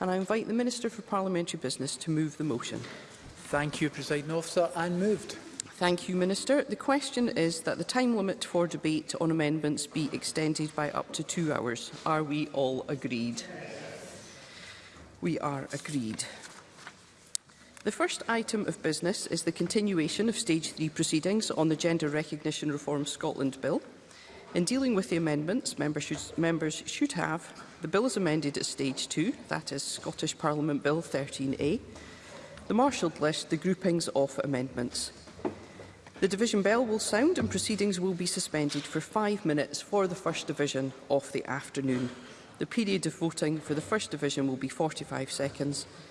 And I invite the Minister for Parliamentary Business to move the motion. Thank you, President Officer. And moved. Thank you, Minister. The question is that the time limit for debate on amendments be extended by up to two hours. Are we all agreed? We are agreed. The first item of business is the continuation of Stage 3 proceedings on the Gender Recognition Reform Scotland Bill. In dealing with the amendments, members should, members should have the bill is amended at Stage 2, that is Scottish Parliament Bill 13A, the marshalled list, the groupings of amendments. The division bell will sound and proceedings will be suspended for five minutes for the first division of the afternoon. The period of voting for the first division will be 45 seconds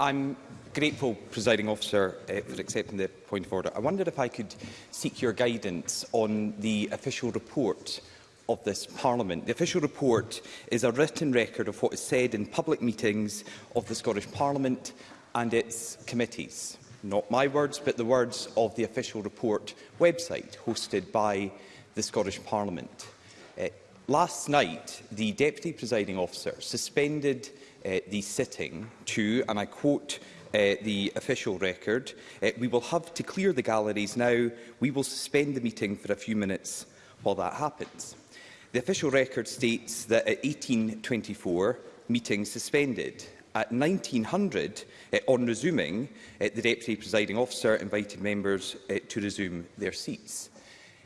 I'm grateful, presiding officer, uh, for accepting the point of order. I wondered if I could seek your guidance on the official report of this Parliament. The official report is a written record of what is said in public meetings of the Scottish Parliament and its committees not my words, but the words of the official report website hosted by the Scottish Parliament. Uh, last night, the Deputy Presiding Officer suspended uh, the sitting to, and I quote, uh, the official record, uh, we will have to clear the galleries now. We will suspend the meeting for a few minutes while that happens. The official record states that at 18.24, meeting suspended at 1900 uh, eh, on resuming, uh, the Deputy Presiding Officer invited members uh, to resume their seats.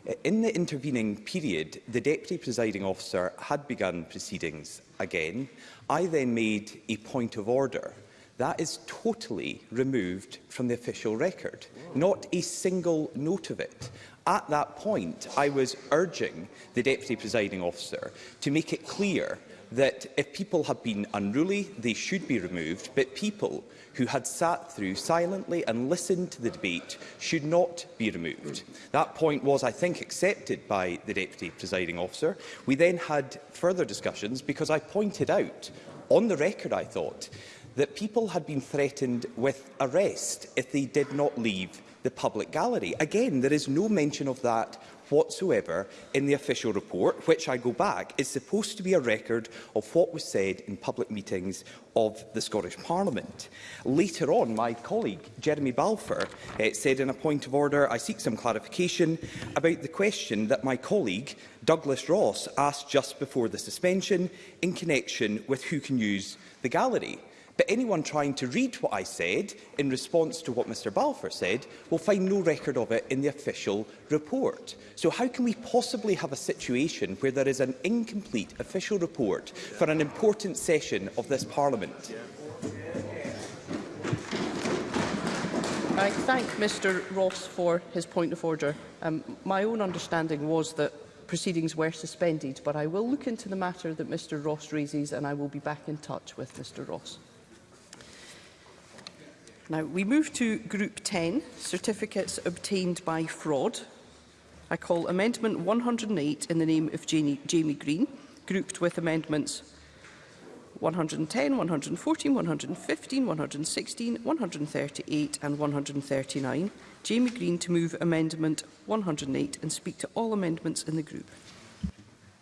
Uh, in the intervening period, the Deputy Presiding Officer had begun proceedings again. I then made a point of order. That is totally removed from the official record. Not a single note of it. At that point, I was urging the Deputy Presiding Officer to make it clear that if people have been unruly, they should be removed, but people who had sat through silently and listened to the debate should not be removed. That point was, I think, accepted by the Deputy Presiding Officer. We then had further discussions because I pointed out, on the record I thought, that people had been threatened with arrest if they did not leave the public gallery. Again, there is no mention of that whatsoever in the official report, which I go back, is supposed to be a record of what was said in public meetings of the Scottish Parliament. Later on, my colleague Jeremy Balfour uh, said in a point of order, I seek some clarification about the question that my colleague Douglas Ross asked just before the suspension in connection with who can use the gallery. But anyone trying to read what I said in response to what Mr Balfour said will find no record of it in the official report. So how can we possibly have a situation where there is an incomplete official report for an important session of this Parliament? I thank Mr Ross for his point of order. Um, my own understanding was that proceedings were suspended, but I will look into the matter that Mr Ross raises and I will be back in touch with Mr Ross. Now, we move to Group 10, Certificates Obtained by Fraud. I call Amendment 108 in the name of Jamie Green, grouped with Amendments 110, 114, 115, 116, 138 and 139. Jamie Green to move Amendment 108 and speak to all amendments in the group.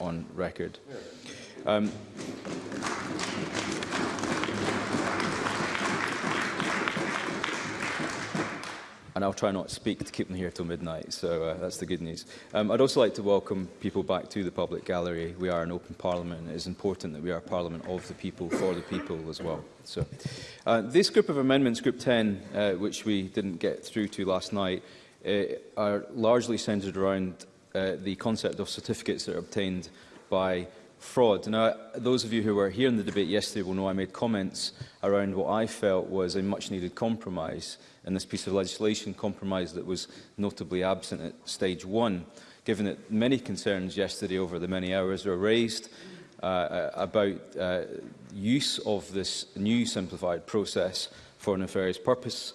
on record. Um, and I'll try not to speak to keep them here till midnight, so uh, that's the good news. Um, I'd also like to welcome people back to the public gallery. We are an open parliament, and it is important that we are a parliament of the people, for the people as well. So, uh, This group of amendments, Group 10, uh, which we didn't get through to last night, uh, are largely centred around uh, the concept of certificates that are obtained by fraud. Now, those of you who were here in the debate yesterday will know I made comments around what I felt was a much-needed compromise in this piece of legislation, compromise that was notably absent at stage one, given that many concerns yesterday over the many hours were raised uh, uh, about uh, use of this new simplified process for nefarious purpose,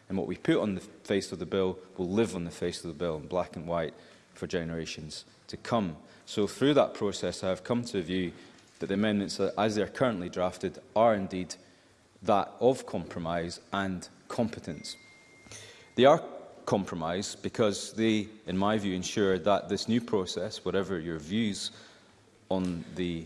and what we put on the face of the bill will live on the face of the bill in black and white for generations to come. So through that process, I have come to a view that the amendments, as they are currently drafted, are indeed that of compromise and competence. They are compromise because they, in my view, ensure that this new process, whatever your views on the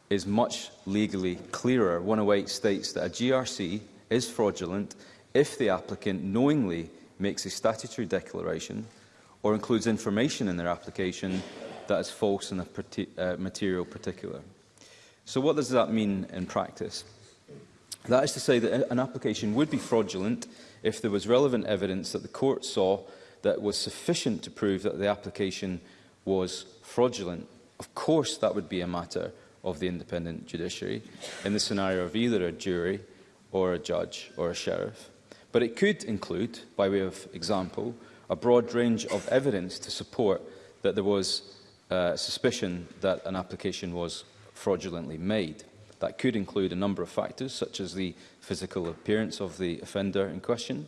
is much legally clearer. 108 states that a GRC is fraudulent if the applicant knowingly makes a statutory declaration or includes information in their application that is false in a uh, material particular. So what does that mean in practice? That is to say that an application would be fraudulent if there was relevant evidence that the court saw that was sufficient to prove that the application was fraudulent. Of course, that would be a matter of the independent judiciary in the scenario of either a jury or a judge or a sheriff. But it could include, by way of example, a broad range of evidence to support that there was uh, suspicion that an application was fraudulently made. That could include a number of factors, such as the physical appearance of the offender in question,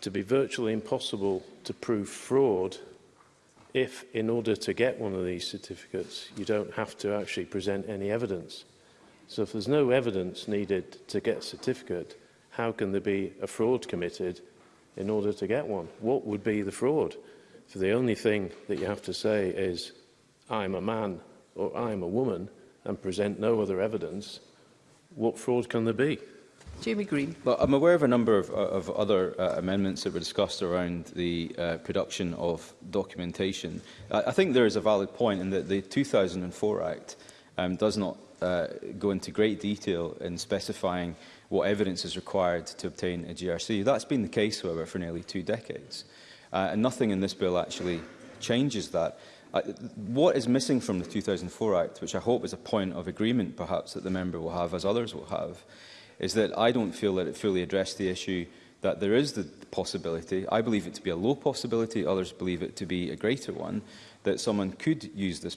to be virtually impossible to prove fraud if in order to get one of these certificates you don't have to actually present any evidence. So if there's no evidence needed to get a certificate, how can there be a fraud committed in order to get one? What would be the fraud? So the only thing that you have to say is, I'm a man or I'm a woman and present no other evidence, what fraud can there be? Jamie Green. Well, I'm aware of a number of, of other uh, amendments that were discussed around the uh, production of documentation. I, I think there is a valid point in that the 2004 Act um, does not uh, go into great detail in specifying what evidence is required to obtain a GRC. That's been the case, however, for nearly two decades. Uh, and nothing in this bill actually changes that. Uh, what is missing from the 2004 Act, which I hope is a point of agreement perhaps that the member will have, as others will have, is that I don't feel that it fully addressed the issue that there is the possibility, I believe it to be a low possibility, others believe it to be a greater one, that someone could use this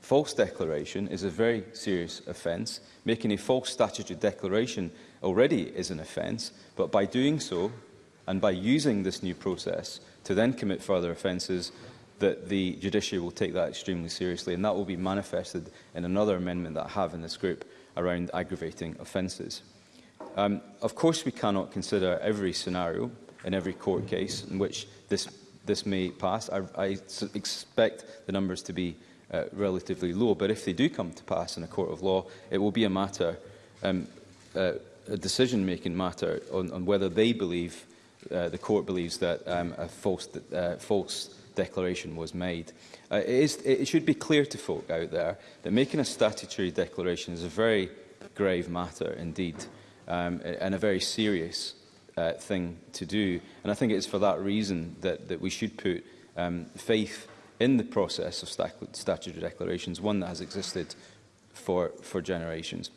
false declaration is a very serious offence. Making a false statutory declaration already is an offence, but by doing so, and by using this new process to then commit further offences, that the judiciary will take that extremely seriously, and that will be manifested in another amendment that I have in this group around aggravating offences. Um, of course, we cannot consider every scenario in every court case in which this, this may pass. I, I expect the numbers to be uh, relatively low, but if they do come to pass in a court of law, it will be a matter, um, uh, a decision-making matter on, on whether they believe, uh, the court believes that um, a false, uh, false declaration was made. Uh, it, is, it should be clear to folk out there that making a statutory declaration is a very grave matter indeed um, and a very serious uh, thing to do. And I think it's for that reason that, that we should put um, faith in the process of stat statutory declarations, one that has existed for, for generations.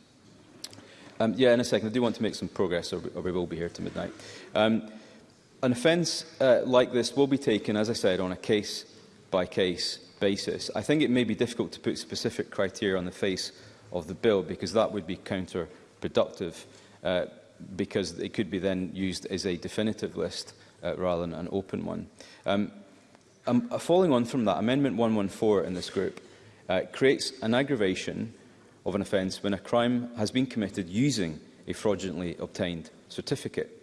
Um, yeah, in a second, I do want to make some progress, or, or we will be here to midnight. Um, An offence uh, like this will be taken, as I said, on a case-by-case -case basis. I think it may be difficult to put specific criteria on the face of the bill, because that would be counterproductive, uh, because it could be then used as a definitive list uh, rather than an open one. Um, um, uh, falling on from that, Amendment 114 in this group uh, creates an aggravation of an offence when a crime has been committed using a fraudulently obtained certificate.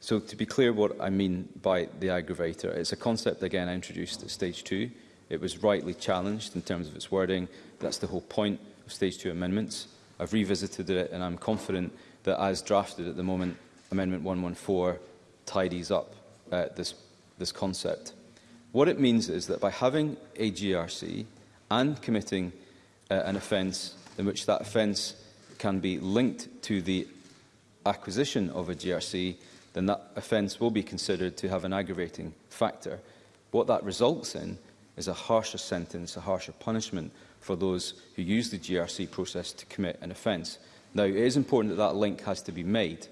So to be clear what I mean by the aggravator, it's a concept, again, I introduced at stage two. It was rightly challenged in terms of its wording. That's the whole point of stage two amendments. I've revisited it and I'm confident that as drafted at the moment, Amendment 114 tidies up uh, this, this concept. What it means is that by having a GRC and committing uh, an offence in which that offence can be linked to the acquisition of a GRC, then that offence will be considered to have an aggravating factor. What that results in is a harsher sentence, a harsher punishment for those who use the GRC process to commit an offence. Now, it is important that that link has to be made.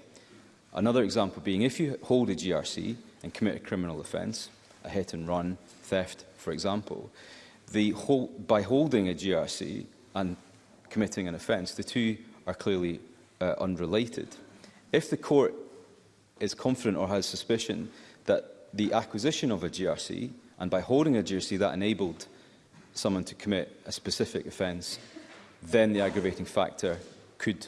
Another example being if you hold a GRC and commit a criminal offence, a hit and run, theft, for example, the whole, by holding a GRC and committing an offence, the two are clearly uh, unrelated. If the court is confident or has suspicion that the acquisition of a GRC, and by holding a GRC that enabled someone to commit a specific offence, then the aggravating factor could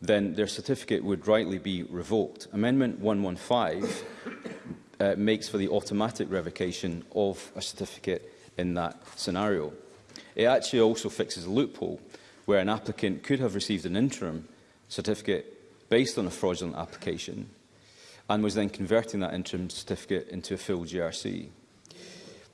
then their certificate would rightly be revoked. Amendment 115 uh, makes for the automatic revocation of a certificate in that scenario. It actually also fixes a loophole where an applicant could have received an interim certificate based on a fraudulent application and was then converting that interim certificate into a full GRC.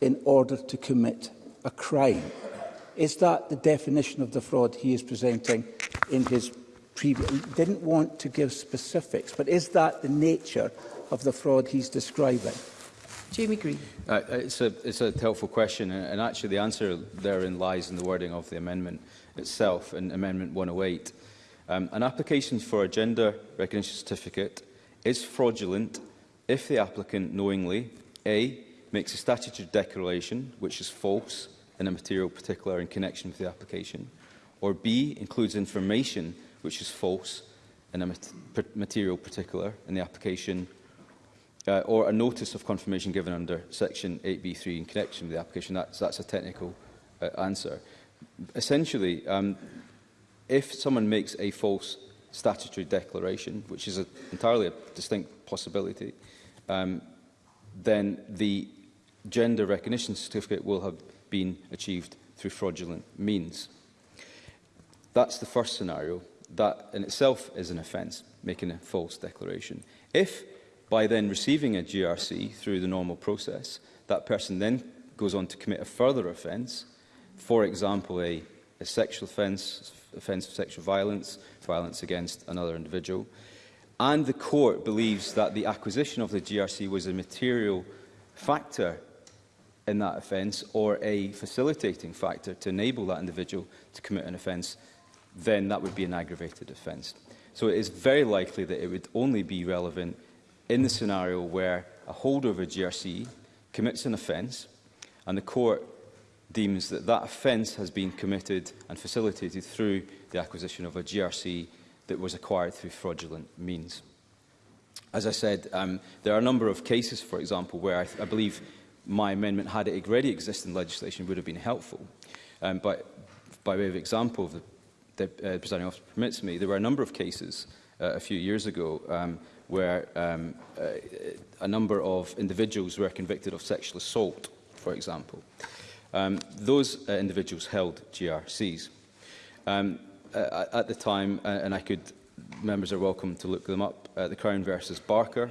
in order to commit a crime? Is that the definition of the fraud he is presenting in his previously didn't want to give specifics, but is that the nature of the fraud he's describing? Jamie Green. Uh, uh it's, a, it's a helpful question, uh, and actually the answer therein lies in the wording of the amendment itself in Amendment 108. Um, an application for a gender recognition certificate is fraudulent if the applicant knowingly A. makes a statutory declaration which is false in a material particular in connection with the application, or B. includes information which is false in a material particular in the application uh, or a notice of confirmation given under section 8b3 in connection with the application. That's, that's a technical uh, answer. Essentially, um, if someone makes a false statutory declaration, which is a, entirely a distinct possibility, um, then the gender recognition certificate will have been achieved through fraudulent means. That's the first scenario that in itself is an offence, making a false declaration. If, by then receiving a GRC through the normal process, that person then goes on to commit a further offence, for example, a, a sexual offence, offence of sexual violence, violence against another individual, and the court believes that the acquisition of the GRC was a material factor in that offence or a facilitating factor to enable that individual to commit an offence then that would be an aggravated offence. So it is very likely that it would only be relevant in the scenario where a holder of a GRC commits an offence and the court deems that that offence has been committed and facilitated through the acquisition of a GRC that was acquired through fraudulent means. As I said, um, there are a number of cases, for example, where I, I believe my amendment, had it already existed in legislation, would have been helpful. Um, but by way of example, the Uh, the uh, presiding officer permits me, there were a number of cases uh, a few years ago um, where um, uh, a number of individuals were convicted of sexual assault, for example. Um, those uh, individuals held GRCs. Um, uh, at the time, uh, and I could, members are welcome to look them up, uh, the Crown versus Barker,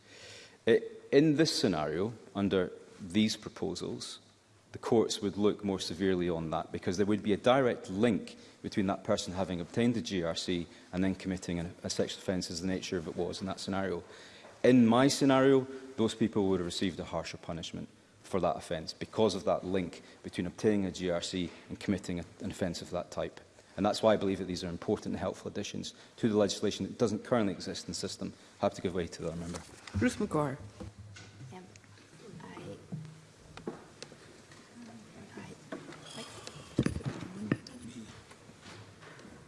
in this scenario, under these proposals, the courts would look more severely on that because there would be a direct link between that person having obtained the GRC and then committing a, a sexual offence as the nature of it was in that scenario. In my scenario, those people would have received a harsher punishment for that offence because of that link between obtaining a GRC and committing a, an offence of that type. And that's why I believe that these are important and helpful additions to the legislation that doesn't currently exist in the system. I have to give way to the other member. Bruce McGuire.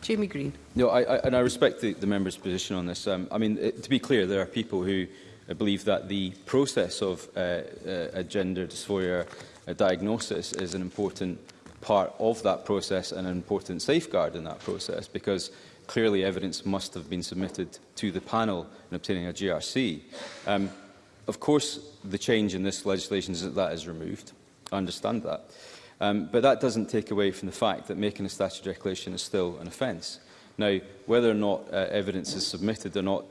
Jamie Green. No, I, I, and I respect the, the member's position on this. Um, I mean, it, to be clear, there are people who uh, believe that the process of uh, uh a gender dysphoria diagnosis is an important part of that process and an important safeguard in that process because clearly evidence must have been submitted to the panel in obtaining a GRC. Um, Of course, the change in this legislation is that that is removed. I understand that. Um, but that doesn't take away from the fact that making a statutory declaration is still an offence. Now, whether or not uh, evidence is submitted or not,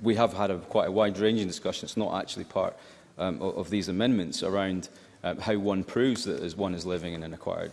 we have had a, quite a wide-ranging discussion. It's not actually part um, of, of these amendments around um, how one proves that one is living in an acquired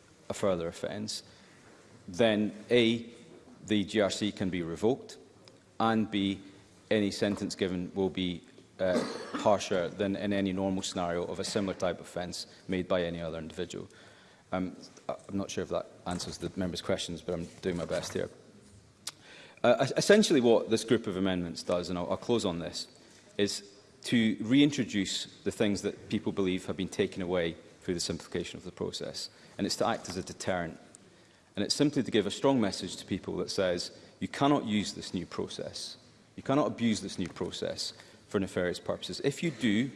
a further offence, then A, the GRC can be revoked, and B, any sentence given will be uh, harsher than in any normal scenario of a similar type of offence made by any other individual. Um, I'm not sure if that answers the member's questions, but I'm doing my best here. Uh, essentially what this group of amendments does, and I'll, I'll close on this, is to reintroduce the things that people believe have been taken away through the simplification of the process. And it's to act as a deterrent And it's simply to give a strong message to people that says, you cannot use this new process. You cannot abuse this new process for nefarious purposes. If you do,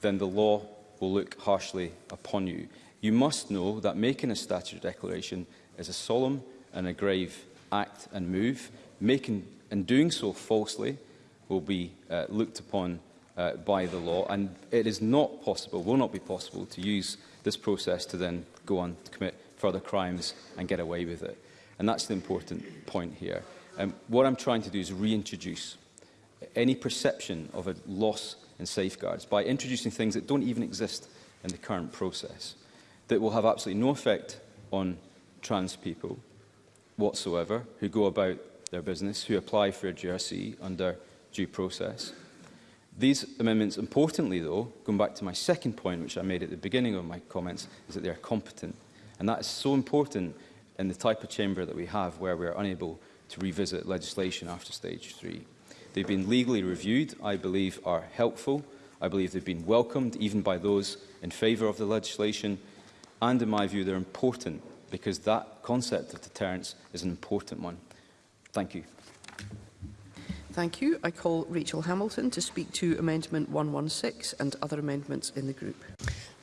then the law will look harshly upon you. You must know that making a statutory declaration is a solemn and a grave act and move. Making and doing so falsely will be uh, looked upon uh, by the law and it is not possible, will not be possible to use this process to then go on to commit for their crimes and get away with it. And that's the important point here. Um, what I'm trying to do is reintroduce any perception of a loss in safeguards by introducing things that don't even exist in the current process, that will have absolutely no effect on trans people whatsoever who go about their business, who apply for a GRC under due process. These amendments, importantly though, going back to my second point, which I made at the beginning of my comments, is that they are competent And that is so important in the type of chamber that we have where we are unable to revisit legislation after stage three. They've been legally reviewed, I believe are helpful. I believe they've been welcomed even by those in favour of the legislation. And in my view, they're important because that concept of deterrence is an important one. Thank you. Thank you. I call Rachel Hamilton to speak to Amendment 116 and other amendments in the group.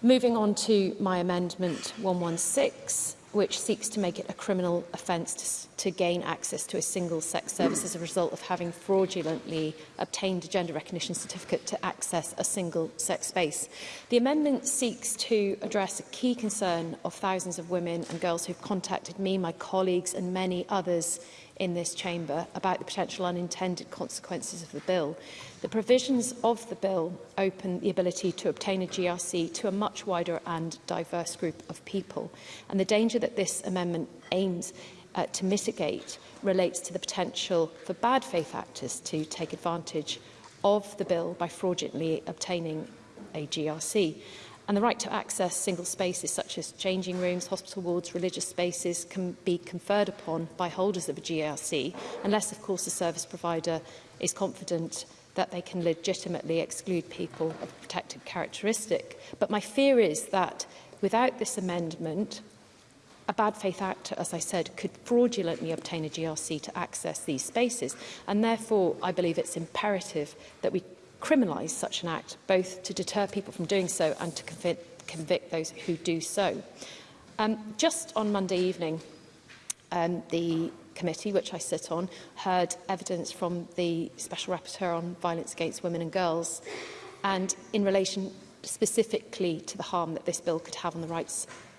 Moving on to my amendment 116, which seeks to make it a criminal offence to to gain access to a single sex service as a result of having fraudulently obtained a gender recognition certificate to access a single sex space. The amendment seeks to address a key concern of thousands of women and girls who've contacted me, my colleagues and many others in this chamber about the potential unintended consequences of the bill. The provisions of the bill open the ability to obtain a GRC to a much wider and diverse group of people. And the danger that this amendment aims uh, to mitigate relates to the potential for bad faith actors to take advantage of the bill by fraudulently obtaining a GRC. And the right to access single spaces such as changing rooms, hospital wards, religious spaces can be conferred upon by holders of a GRC, unless, of course, the service provider is confident that they can legitimately exclude people of protected characteristic. But my fear is that without this amendment, a bad faith actor, as I said, could fraudulently obtain a GRC to access these spaces. And therefore, I believe it's imperative that we criminalise such an act, both to deter people from doing so and to convict, convict those who do so. Um, just on Monday evening, um, the committee, which I sit on, heard evidence from the Special Rapporteur on Violence Against Women and Girls and in relation specifically to the harm that this bill could have on the rights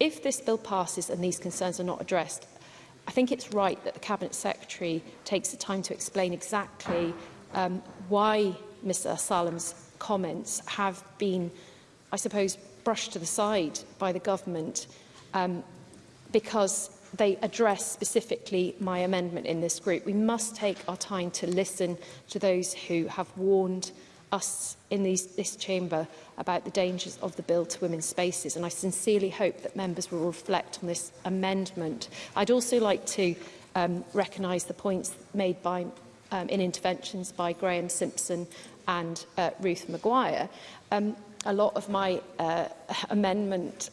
if this bill passes and these concerns are not addressed, I think it's right that the Cabinet Secretary takes the time to explain exactly um, why Mr Salam's comments have been, I suppose, brushed to the side by the government um, because they address specifically my amendment in this group. We must take our time to listen to those who have warned us in these, this chamber about the dangers of the bill to women's spaces. And I sincerely hope that members will reflect on this amendment. I'd also like to um, recognise the points made by, um, in interventions by Graham Simpson and uh, Ruth Maguire. Um, a lot of my uh, amendment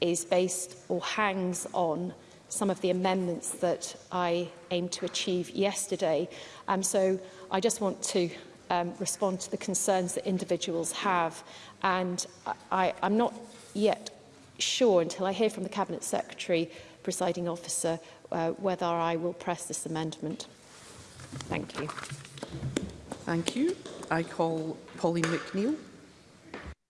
is based or hangs on some of the amendments that I aimed to achieve yesterday. Um, so I just want to um, respond to the concerns that individuals have. And I, I'm not yet sure until I hear from the Cabinet Secretary, presiding officer, uh, whether I will press this amendment. Thank you. Thank you. I call Pauline McNeill.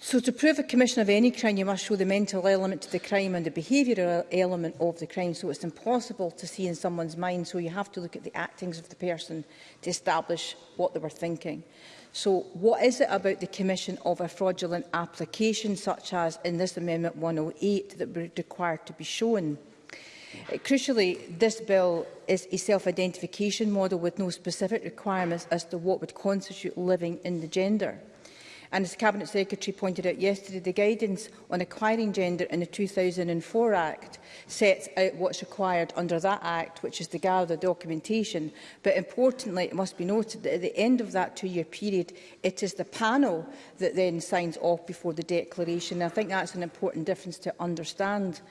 So to prove a commission of any crime you must show the mental element to the crime and the behavioural element of the crime so it's impossible to see in someone's mind so you have to look at the actings of the person to establish what they were thinking. So what is it about the commission of a fraudulent application, such as in this Amendment 108, that would require to be shown? Uh, crucially, this bill is a self-identification model with no specific requirements as to what would constitute living in the gender. And as the Cabinet Secretary pointed out yesterday, the guidance on acquiring gender in the 2004 Act sets out what's required under that Act, which is to gather documentation. But importantly, it must be noted that at the end of that two-year period, it is the panel that then signs off before the declaration. I think that's an important difference to understand.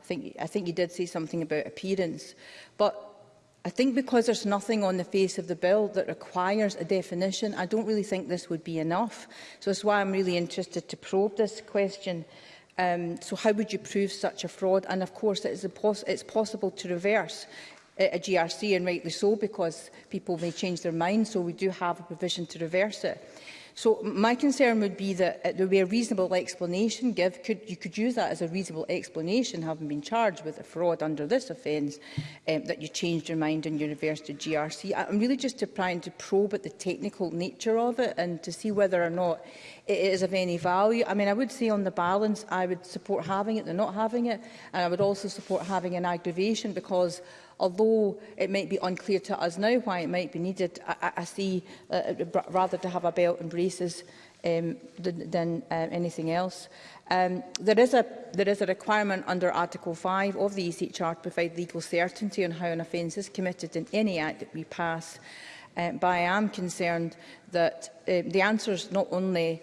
I think, I think you did say something about appearance. But I think because there's nothing on the face of the bill that requires a definition, I don't really think this would be enough. So that's why I'm really interested to probe this question. Um, so how would you prove such a fraud? And of course, it is it's possible to reverse a GRC, and rightly so, because people may change their minds. so we do have a provision to reverse it. So my concern would be that it uh, would be a reasonable explanation give. Could, you could use that as a reasonable explanation, having been charged with a fraud under this offence, um, that you changed your mind and you reversed the GRC. I'm really just to trying to probe at the technical nature of it and to see whether or not it is of any value. I mean, I would say on the balance, I would support having it than not having it. And I would also support having an aggravation because although it might be unclear to us now why it might be needed, I, I see uh, uh, rather to have a belt and braces um, than, than uh, anything else. Um, there, is a, there is a requirement under Article 5 of the ECHR to provide legal certainty on how an offence is committed in any act that we pass. Um, but I am concerned that um, the answers not only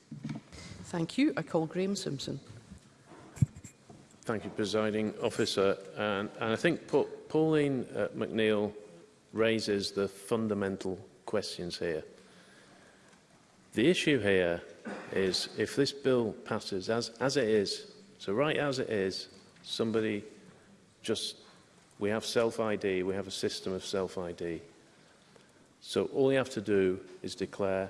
Thank you. I call Graham Simpson. Thank you, presiding officer. And, and I think Pauline uh, McNeill raises the fundamental questions here. The issue here is if this bill passes as, as it is, so right as it is, somebody just, we have self-ID, we have a system of self-ID. So all you have to do is declare,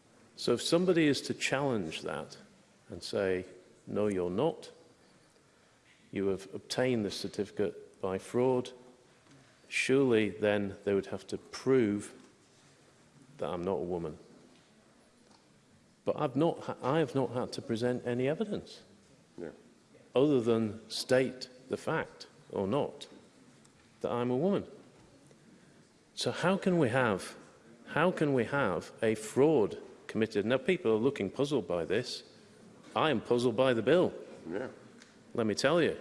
So if somebody is to challenge that and say, no, you're not, you have obtained the certificate by fraud, surely then they would have to prove that I'm not a woman. But I've not, I have not had to present any evidence yeah. other than state the fact or not that I'm a woman. So how can we have How can we have a fraud committed? Now, people are looking puzzled by this. I am puzzled by the bill. Yeah. Let me tell you.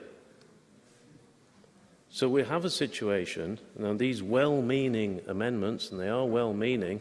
So we have a situation, and these well-meaning amendments, and they are well-meaning,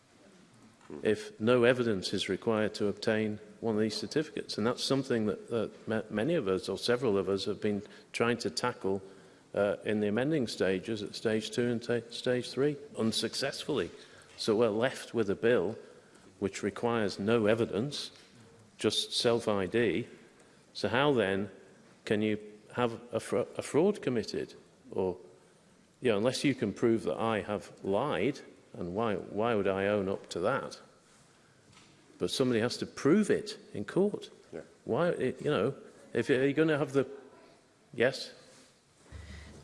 If no evidence is required to obtain one of these certificates, and that's something that, that many of us, or several of us, have been trying to tackle uh, in the amending stages at stage two and stage three, unsuccessfully. So we're left with a bill which requires no evidence, just self-ID. So how then can you have a, fra a fraud committed? Or, you know, unless you can prove that I have lied, and why, why would I own up to that? But somebody has to prove it in court. Yeah. Why, you know, if you're going to have the... Yes?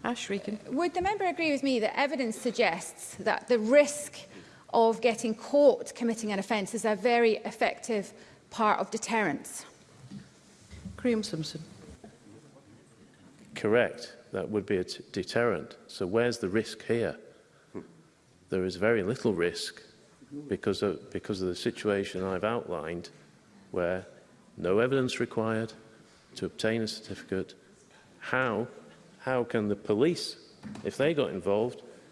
Ash Regan. Would the member agree with me that evidence suggests that the risk of getting caught committing an offence is a very effective part of deterrence. Graham Simpson. Correct. That would be a deterrent. So where's the risk here? There is very little risk because of, because of the situation I've outlined where no evidence required to obtain a certificate. How, how can the police, if they got involved,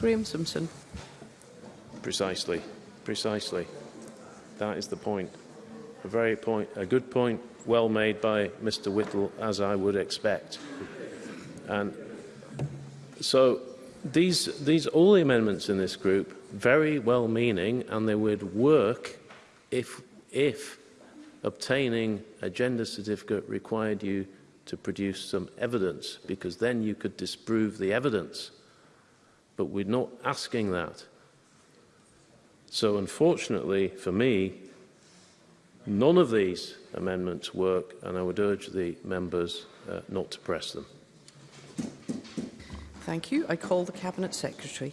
Graham Simpson. Precisely. Precisely. That is the point. A very point, a good point, well made by Mr Whittle, as I would expect. And so these, these, all the amendments in this group, very well-meaning, and they would work if, if obtaining a gender certificate required you to produce some evidence, because then you could disprove the evidence. But we're not asking that. So unfortunately for me, none of these amendments work and I would urge the members uh, not to press them. Thank you. I call the Cabinet Secretary.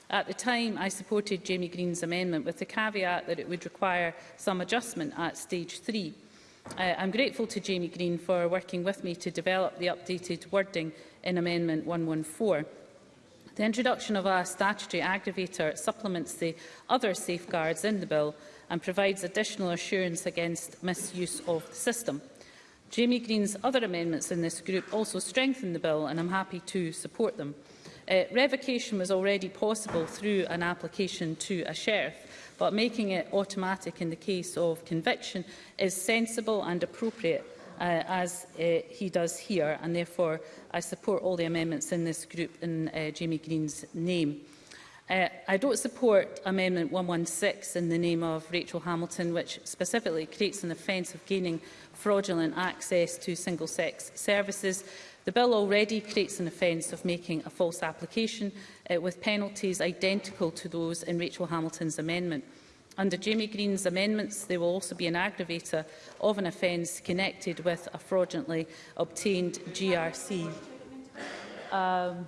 At the time, I supported Jamie Green's amendment with the caveat that it would require some adjustment at stage three. Uh, I'm grateful to Jamie Green for working with me to develop the updated wording in Amendment 114. The introduction of a statutory aggravator supplements the other safeguards in the bill and provides additional assurance against misuse of the system. Jamie Green's other amendments in this group also strengthen the bill and I'm happy to support them. Uh, revocation was already possible through an application to a sheriff, but making it automatic in the case of conviction is sensible and appropriate uh, as uh, he does here, and therefore I support all the amendments in this group in uh, Jamie Green's name. Uh, I don't support Amendment 116 in the name of Rachel Hamilton, which specifically creates an offence of gaining fraudulent access to single-sex services. The bill already creates an offence of making a false application uh, with penalties identical to those in Rachel Hamilton's amendment. Under Jamie Green's amendments, there will also be an aggravator of an offence connected with a fraudulently obtained GRC. Um,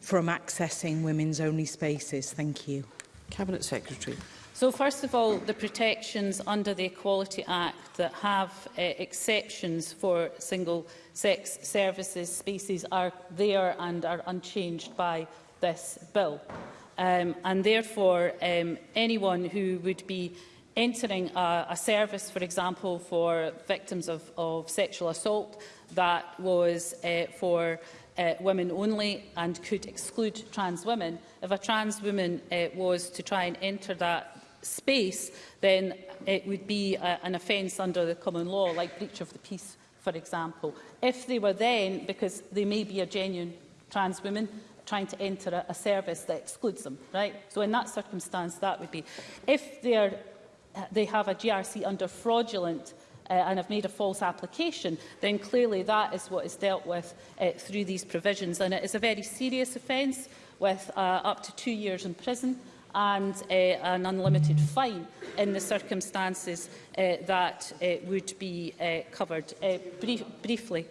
from accessing women's only spaces? Thank you. Cabinet Secretary. So first of all, the protections under the Equality Act that have uh, exceptions for single-sex services species are there and are unchanged by this bill. Um, and therefore, um, anyone who would be entering a, a service, for example, for victims of, of sexual assault that was uh, for uh, women only and could exclude trans women. If a trans woman uh, was to try and enter that space, then it would be a, uh, an offence under the common law, like breach of the peace, for example. If they were then, because they may be a genuine trans woman, trying to enter a, a service that excludes them, right? So in that circumstance, that would be. If they, are, they have a GRC under fraudulent uh, and have made a false application, then clearly that is what is dealt with uh, through these provisions. And it is a very serious offence with uh, up to two years in prison and uh, an unlimited fine in the circumstances uh, that uh, would be uh, covered. Uh, brief, briefly.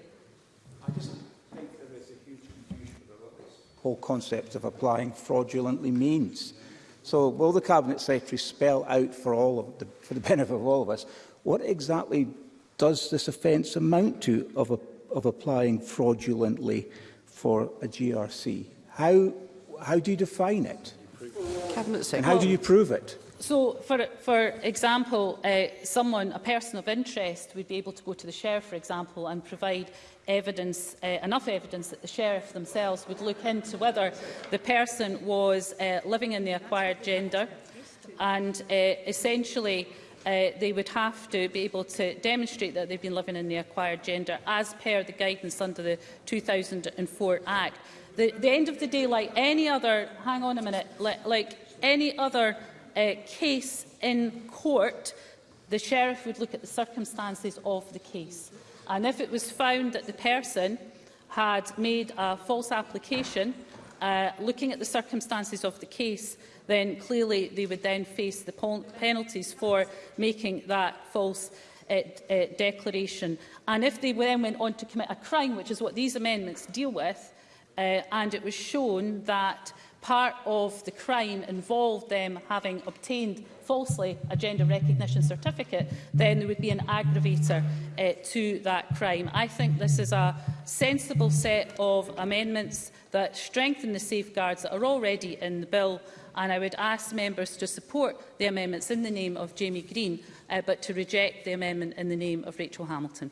I just think there is a huge confusion about this whole concept of applying fraudulently means. So will the Cabinet Secretary spell out for all of the, for the benefit of all of us What exactly does this offence amount to of, a, of applying fraudulently for a GRC? How, how do you define it? Cabinet and how do you prove it? So, for, for example, uh, someone, a person of interest, would be able to go to the sheriff, for example, and provide evidence, uh, enough evidence that the sheriff themselves would look into whether the person was uh, living in the acquired gender and uh, essentially uh, they would have to be able to demonstrate that they've been living in the acquired gender as per the guidance under the 2004 Act. The, the end of the day, like any other, hang on a minute, like, like any other uh, case in court, the sheriff would look at the circumstances of the case. And if it was found that the person had made a false application, uh, looking at the circumstances of the case, then clearly they would then face the penalties for making that false uh, uh, declaration. And if they then went on to commit a crime, which is what these amendments deal with, uh, and it was shown that part of the crime involved them having obtained falsely a gender recognition certificate, then there would be an aggravator uh, to that crime. I think this is a sensible set of amendments that strengthen the safeguards that are already in the bill and I would ask members to support the amendments in the name of Jamie Green, uh, but to reject the amendment in the name of Rachel Hamilton.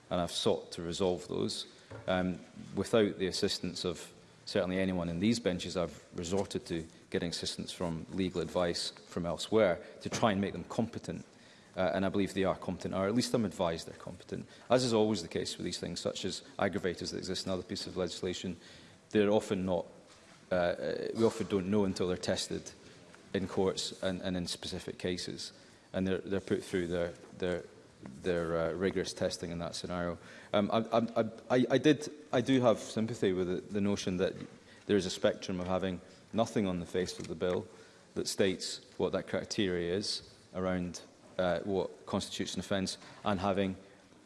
and I've sought to resolve those um, without the assistance of certainly anyone in these benches, I've resorted to getting assistance from legal advice from elsewhere to try and make them competent. Uh, and I believe they are competent, or at least I'm advised they're competent. As is always the case with these things, such as aggravators that exist in other pieces of legislation, they're often not, uh, uh we often don't know until they're tested in courts and, and in specific cases. And they're, they're put through their, their their uh, rigorous testing in that scenario. Um, I, I, I, I, did, I do have sympathy with the, the notion that there is a spectrum of having nothing on the face of the bill that states what that criteria is around uh, what constitutes an offence and having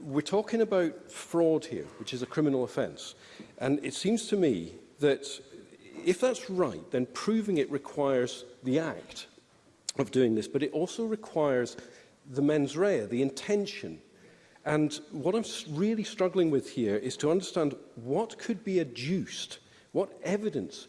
We're talking about fraud here, which is a criminal offence. And it seems to me that if that's right, then proving it requires the act of doing this, but it also requires the mens rea, the intention. And what I'm really struggling with here is to understand what could be adduced – What evidence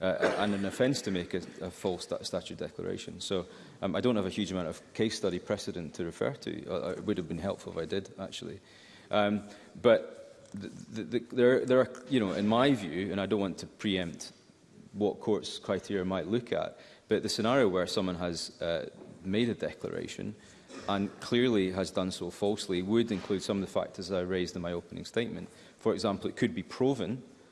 uh, and an offence to make a, a false stat statute declaration. So um, I don't have a huge amount of case study precedent to refer to. Uh, it would have been helpful if I did, actually. Um, but the, the, there, there are, you know, in my view, and I don't want to preempt what courts criteria might look at, but the scenario where someone has uh, made a declaration and clearly has done so falsely would include some of the factors I raised in my opening statement. For example, it could be proven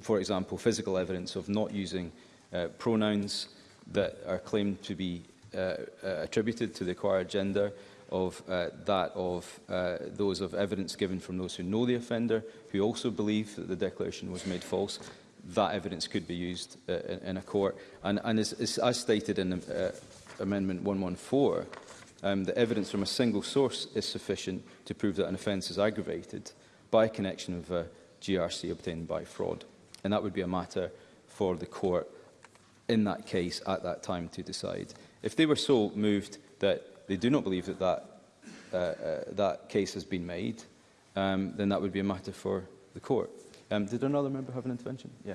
for example, physical evidence of not using uh, pronouns that are claimed to be uh, uh, attributed to the acquired gender, of uh, that of uh, those of evidence given from those who know the offender, who also believe that the declaration was made false that evidence could be used uh, in, in a court. And, and as, as, as stated in uh, Amendment 114, um, the evidence from a single source is sufficient to prove that an offence is aggravated by connection of a GRC obtained by fraud. And that would be a matter for the court in that case at that time to decide. If they were so moved that they do not believe that that, uh, uh, that case has been made, um, then that would be a matter for the court. Um, did another member have an intervention? Yeah,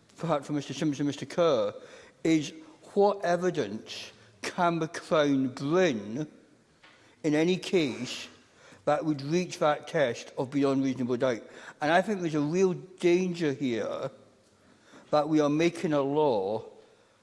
perhaps from Mr Simpson and Mr Kerr, is what evidence can the Crown bring in any case that would reach that test of beyond reasonable doubt. And I think there's a real danger here that we are making a law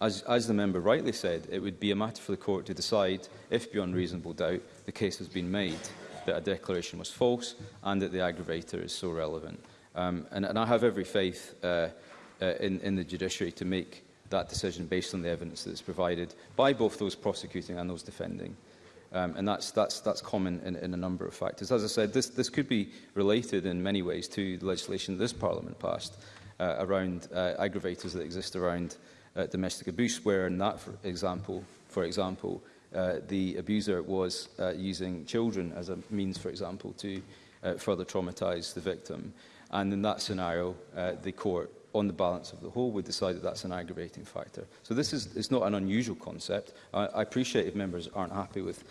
as, as the member rightly said, it would be a matter for the court to decide if, beyond reasonable doubt, the case has been made that a declaration was false and that the aggravator is so relevant. Um, and, and I have every faith uh, uh, in, in the judiciary to make that decision based on the evidence that's provided by both those prosecuting and those defending. Um, and that's, that's, that's common in, in a number of factors. As I said, this, this could be related in many ways to the legislation this Parliament passed uh, around uh, aggravators that exist around uh, domestic abuse, where in that, for example, for example uh, the abuser was uh, using children as a means, for example, to uh, further traumatise the victim. And in that scenario, uh, the court on the balance of the whole would decide that that's an aggravating factor. So this is it's not an unusual concept. I, I appreciate if members aren't happy with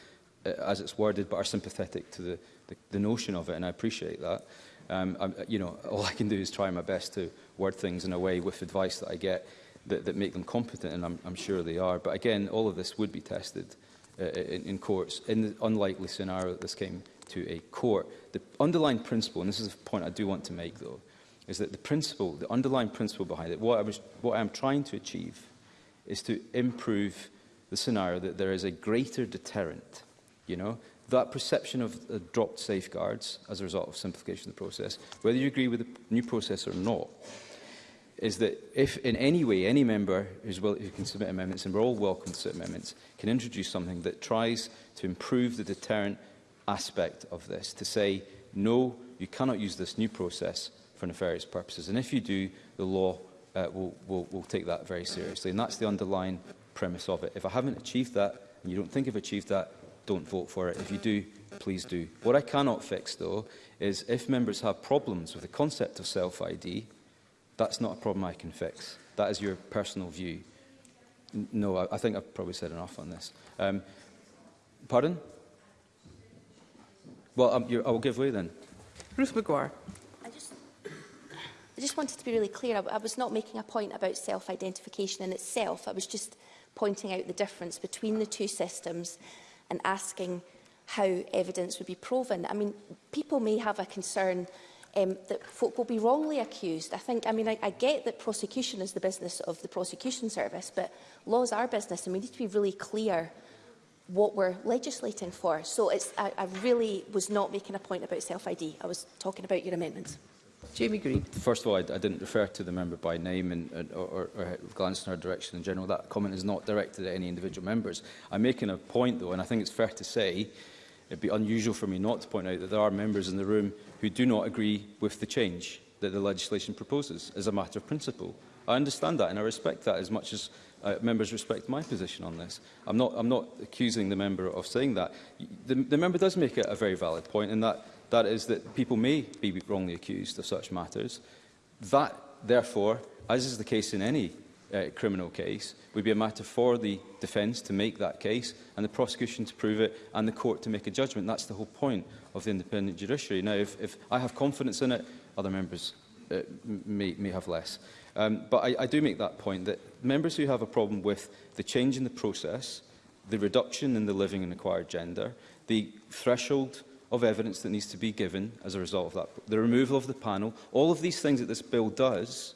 uh, as it's worded, but are sympathetic to the, the, the notion of it, and I appreciate that. Um, I, you know, all I can do is try my best to word things in a way with advice that I get that, that make them competent, and I'm, I'm sure they are. But again, all of this would be tested uh, in, in courts. In the unlikely scenario that this came to a court, the underlying principle, and this is a point I do want to make, though, is that the principle, the underlying principle behind it, what I, was, what I'm trying to achieve is to improve the scenario that there is a greater deterrent, you know, that perception of uh, dropped safeguards as a result of simplification of the process, whether you agree with the new process or not, is that if in any way any member who's will, who can submit amendments, and we're all welcome to submit amendments, can introduce something that tries to improve the deterrent aspect of this, to say, no, you cannot use this new process for nefarious purposes. And if you do, the law uh, will, will, will take that very seriously. And that's the underlying premise of it. If I haven't achieved that, and you don't think I've achieved that, don't vote for it. If you do, please do. What I cannot fix, though, is if members have problems with the concept of self-ID, that's not a problem I can fix. That is your personal view. No, I, I think I've probably said enough on this. Um, pardon? Well, um, I will give way then. Ruth McGuire. I just wanted to be really clear. I, I was not making a point about self-identification in itself. I was just pointing out the difference between the two systems and asking how evidence would be proven. I mean, people may have a concern um, that folk will be wrongly accused. I think, I mean, I, I get that prosecution is the business of the prosecution service, but laws are business and we need to be really clear what we're legislating for. So it's, I, I really was not making a point about self-ID. I was talking about your amendments. Jamie Green. First of all, I, I didn't refer to the member by name and, or, or, or glance in her direction in general. That comment is not directed at any individual members. I'm making a point, though, and I think it's fair to say it'd be unusual for me not to point out that there are members in the room who do not agree with the change that the legislation proposes as a matter of principle. I understand that and I respect that as much as uh, members respect my position on this. I'm not, I'm not accusing the member of saying that. The, the member does make a, a very valid point in that That is that people may be wrongly accused of such matters. That, therefore, as is the case in any uh, criminal case, would be a matter for the defence to make that case and the prosecution to prove it and the court to make a judgment. That's the whole point of the independent judiciary. Now, if, if I have confidence in it, other members uh, may, may have less. Um, but I, I do make that point that members who have a problem with the change in the process, the reduction in the living and acquired gender, the threshold of evidence that needs to be given as a result of that, the removal of the panel, all of these things that this bill does,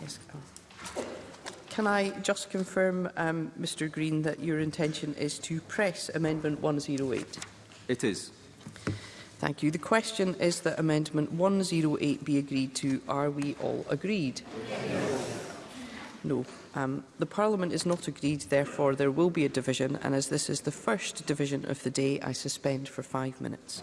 Yes, Can I just confirm, um, Mr Green, that your intention is to press Amendment 108? It is. Thank you. The question is that Amendment 108 be agreed to. Are we all agreed? Yes. No. Um, the Parliament is not agreed, therefore there will be a division, and as this is the first division of the day, I suspend for five minutes.